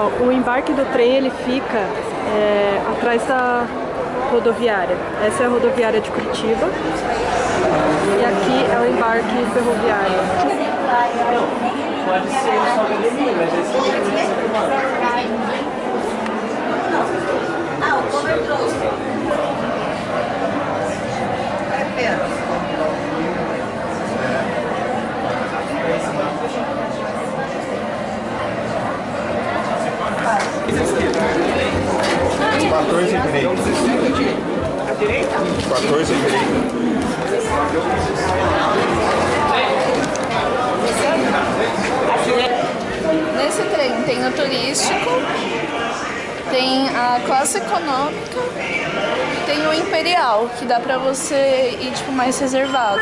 O embarque do trem ele fica é, atrás da rodoviária. Essa é a rodoviária de Curitiba e aqui é o embarque ferroviário. Pode ser só mas Ah, o cover trouxe. É Quatorze e direita. A direita? Quatorze e direita. Nesse trem tem o turístico, tem a classe econômica e tem o imperial, que dá pra você ir tipo mais reservado.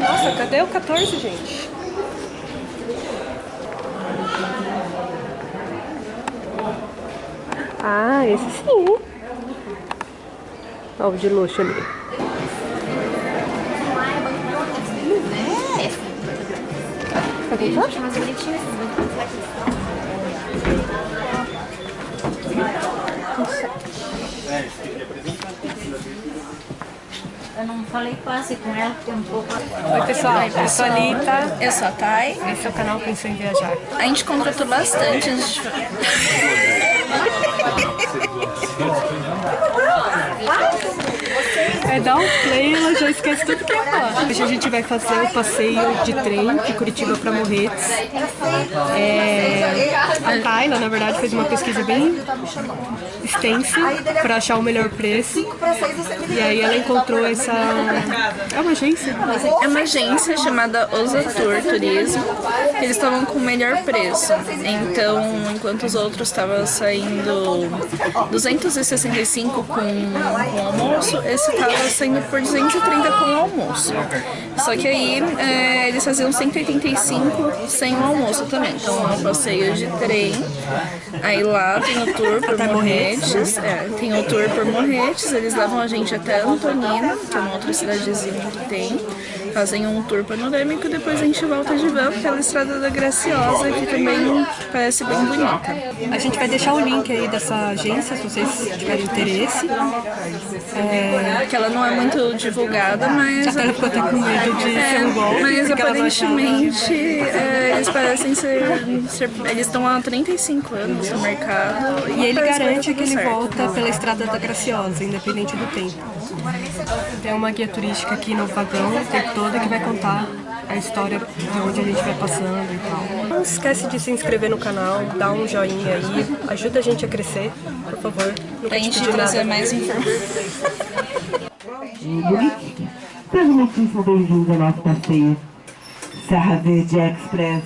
Nossa, cadê o 14, gente? Ah, esse sim. Olha o de luxo ali. Cadê? Mais bonitinho Eu não falei quase com ela, porque um pouco... Oi pessoal, eu sou a Lita. Eu sou a Thay. Esse é o canal Pensou em Viajar. A gente contratou bastante antes de... É dar um play, ela já esquece tudo que ia falar. Hoje a gente vai fazer o passeio de trem de Curitiba para Morretes. É, a Tayla, na verdade, fez uma pesquisa bem extensa para achar o melhor preço. E aí ela encontrou essa... É uma agência? É uma agência chamada Osatur Turismo. Eles estavam com o melhor preço. Então, enquanto os outros estavam saindo 265 com, com almoço, esse estava saindo por 230 com o almoço. Só que aí é, eles faziam 185 sem o almoço também. Então, é um passeio de trem. Aí lá tem o tour por Morretes. É, tem o tour por Morretes. Eles levam a gente até Antonina, que é uma outra cidadezinha que tem fazem um tour panorâmico e depois a gente volta de van pela Estrada da Graciosa, que também parece bem bonita. A gente vai deixar o link aí dessa agência, se vocês tiverem interesse. É... Que ela não é muito divulgada, mas... Até ficou até com medo de é, ser um golpe. Mas aparentemente é, eles parecem ser... ser eles estão há 35 anos no mercado. E, e ele garante que ele certo. volta pela Estrada da Graciosa, independente do tempo. Tem uma guia turística aqui no vagão o tempo todo que vai contar a história de onde a gente vai passando e tal. Não esquece de se inscrever no canal, dar um joinha aí, ajuda a gente a crescer, por favor. Pra gente trazer mais informações. Seja muitíssimo bem-vindo ao nosso passeio Serra Verde Express,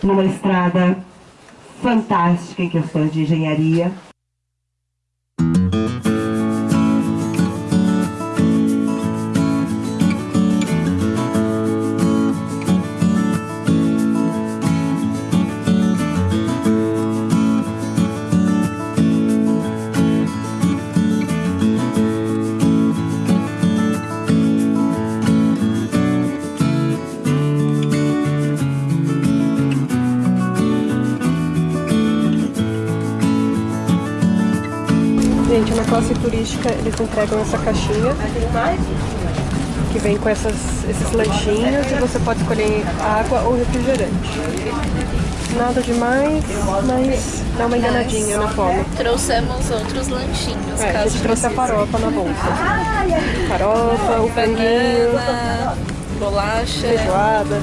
numa estrada fantástica em questões de engenharia. Classe turística eles entregam essa caixinha que vem com essas, esses lanchinhos e você pode escolher água ou refrigerante. Nada demais, mas dá uma enganadinha na fome. Trouxemos outros lanchinhos. É, a gente trouxe a farofa na bolsa. Farofa, o franguinho, bolacha, feijoada.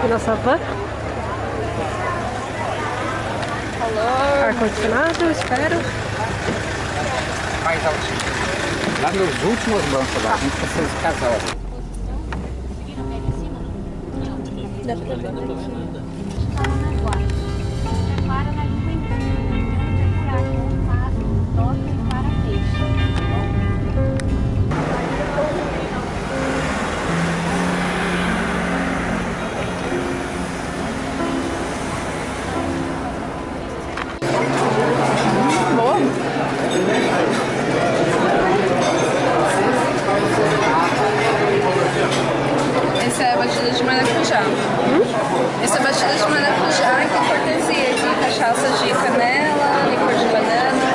aqui na savana. Ar-condicionado, espero. Mais altinho. Lá nos últimos bancos lá, a gente precisa casar. Dá pra ver daqui. Essa é a batida de maracujá. Hum? Essa é a batida de maracujá, que cortesia de cachaça de canela, licor de banana.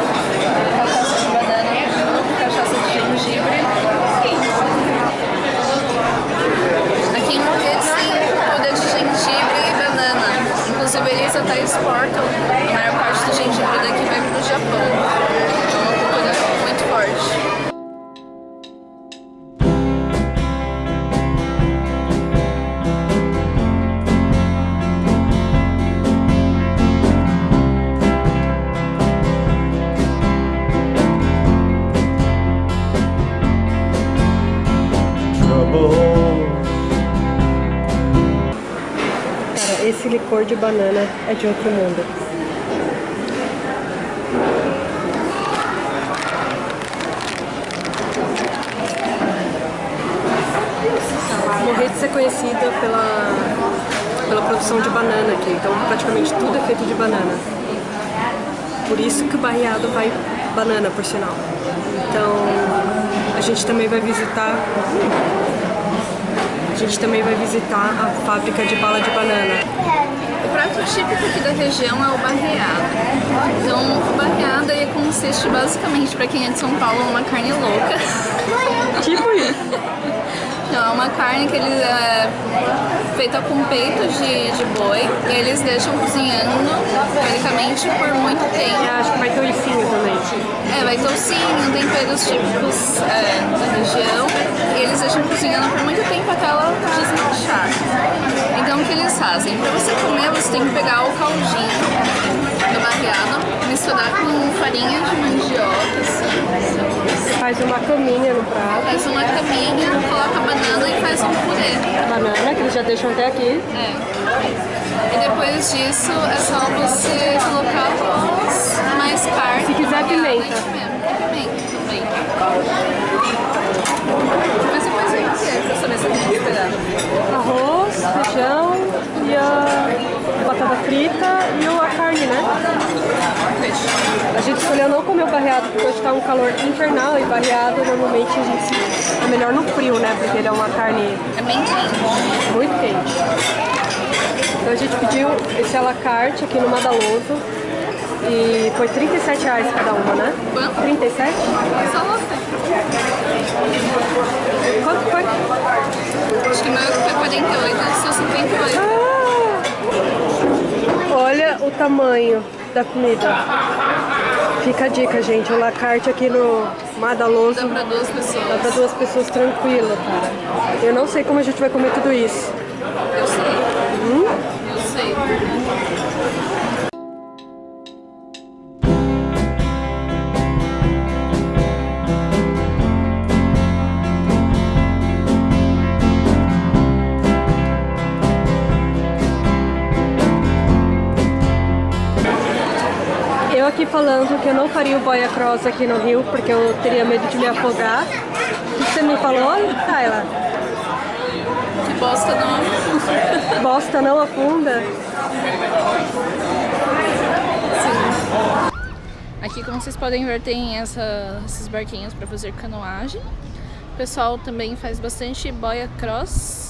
até tá exportam a maior parte do gengibre é daqui vem para o Japão. Licor de banana é de outro mundo. Morretes é conhecida pela, pela produção de banana aqui, então praticamente tudo é feito de banana. Por isso que o barreado vai banana, por sinal. Então, a gente também vai visitar a gente também vai visitar a fábrica de bala de banana. O prato típico aqui da região é o barreado. Então, o barreado aí consiste basicamente, para quem é de São Paulo, uma carne louca. Tipo isso. É uma carne que ele é feita com peito de, de boi e eles deixam cozinhando, teoricamente, por muito tempo. Eu acho que vai ter oicinho também. É, vai toucinho, temperos típicos é, da região e eles deixam cozinhando por muito tempo até ela desmanchar. Então, o que eles fazem? Para você comer, você tem que pegar o caldinho barreado, misturar com farinha de mandioca, assim, Faz uma caminha no prato. faz uma caminha, coloca banana e faz um purê. Banana, que eles já deixam até aqui. É. E depois disso é só você colocar arroz, mais carne. Se quiser, molhada pimenta. e Pimenta também. Mas depois vem o quê? Pra saber se eu tenho que esperar. Arroz, feijão e a batata frita e o- a carne, né? Peixe. A gente escolheu não comer o barreado porque hoje tá um calor infernal e barreado normalmente a gente é melhor no frio, né? Porque ele é uma carne É bem quente. muito quente. Então a gente pediu esse à la carte aqui no Madaloso e foi 37 reais cada uma, né? Quanto? 37? Só você. Quanto foi? Acho que o meu foi 48, só 58. Ah! Olha o tamanho da comida. Fica a dica, gente. O la carte aqui no Madaloso Dá pra duas pessoas. dá pra duas pessoas tranquilo, cara. Eu não sei como a gente vai comer tudo isso. Eu sei. Hum? Eu sei. Aqui falando que eu não faria o boia cross aqui no Rio porque eu teria medo de me afogar. O que você me falou, Tayla? Que bosta não. Bosta não afunda? Aqui, como vocês podem ver, tem essa- esses barquinhos para fazer canoagem. O pessoal também faz bastante boia cross.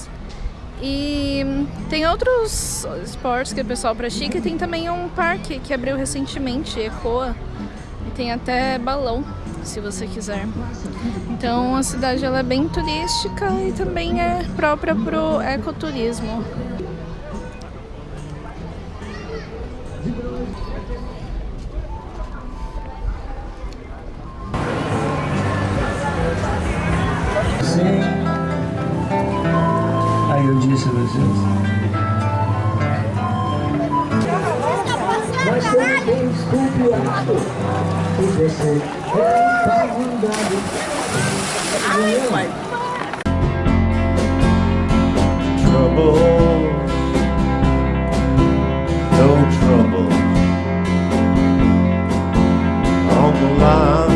E tem outros esportes que o pessoal pratica e tem também um parque que abriu recentemente, Ecoa. E tem até balão, se você quiser. Então a cidade ela é bem turística e também é própria pro ecoturismo. Trouble, no trouble on the line.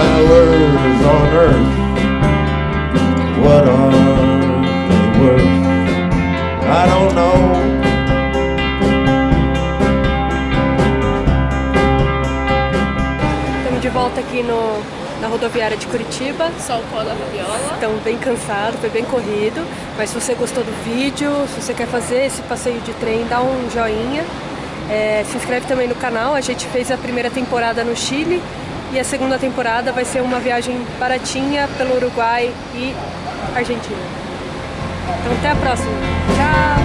hours on earth. What are they worth? I don't know. Estamos de volta aqui no, na rodoviária de Curitiba. Só o pó da viola. Estão bem cansados, foi bem corrido. Mas se você gostou do vídeo, se você quer fazer esse passeio de trem, dá um joinha. É, se inscreve também no canal. A gente fez a primeira temporada no Chile e a segunda temporada vai ser uma viagem baratinha pelo Uruguai e Argentina. Então até a próxima. Tchau!